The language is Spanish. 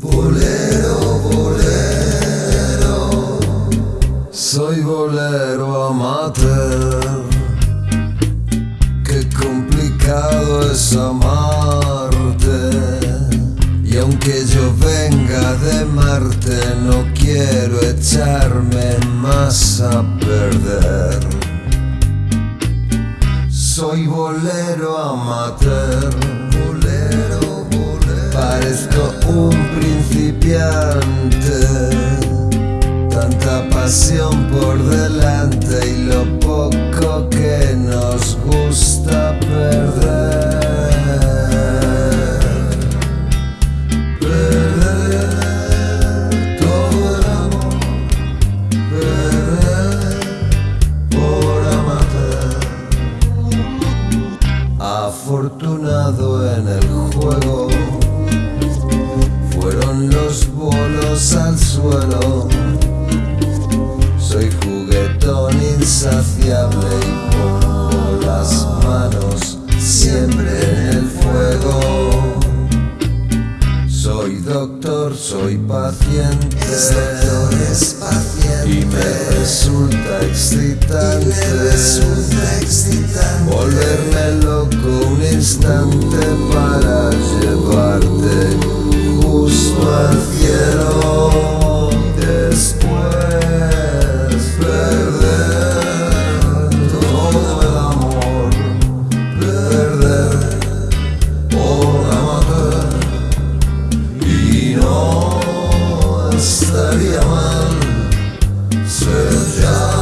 Bolero, bolero, soy bolero amateur. Qué complicado es amarte. Y aunque yo venga de Marte, no quiero echarme más a perder. Soy bolero amateur. Por delante y lo poco que nos gusta perder. Perder todo el amor. Perder por amateur. Afortunado en el juguetón insaciable y pongo las manos siempre en el fuego. Soy doctor, soy paciente, y me resulta excitante, volverme loco un instante para llevarte justo al Şanslar yaman Söz yaman